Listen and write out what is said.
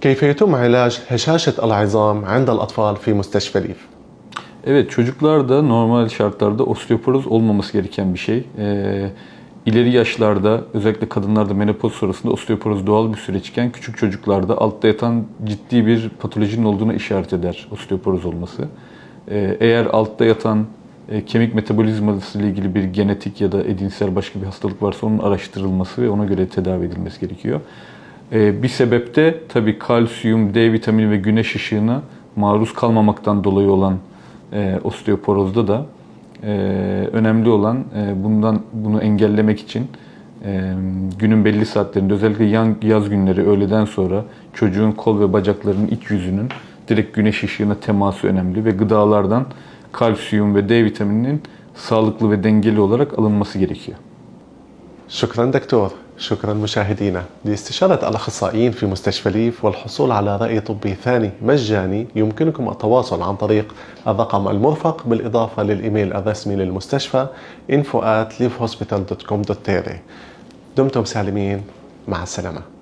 كيف يتم علاج هشاشة العظام عند الأطفال في مستشفى ليف؟ Evet çocuklarda normal şartlarda osteoporoz olmaması gereken bir şey. Ee, ileri yaşlarda özellikle kadınlarda menopoz sonrasında osteoporoz doğal bir süreçken küçük çocuklarda altta yatan ciddi bir patolojinin olduğuna işaret eder osteoporoz olması. Ee, eğer altta yatan e, kemik metabolizması ile ilgili bir genetik ya da edinsel başka bir hastalık varsa onun araştırılması ve ona göre tedavi edilmesi gerekiyor. Ee, bir sebep de tabii kalsiyum, D vitamini ve güneş ışığına maruz kalmamaktan dolayı olan e, osteoporozda da e, önemli olan e, bundan bunu engellemek için günün belli saatlerinde özellikle yaz günleri öğleden sonra çocuğun kol ve bacaklarının iç yüzünün direkt güneş ışığına teması önemli ve gıdalardan kalsiyum ve D vitamininin sağlıklı ve dengeli olarak alınması gerekiyor. Şükran doktor. شكرا مشاهدينا لاستشارة الأخصائيين في مستشفى ليف والحصول على رأي طبي ثاني مجاني يمكنكم التواصل عن طريق الرقم المرفق بالإضافة للإيميل الرسمي للمستشفى info at دمتم سالمين. مع السلامة.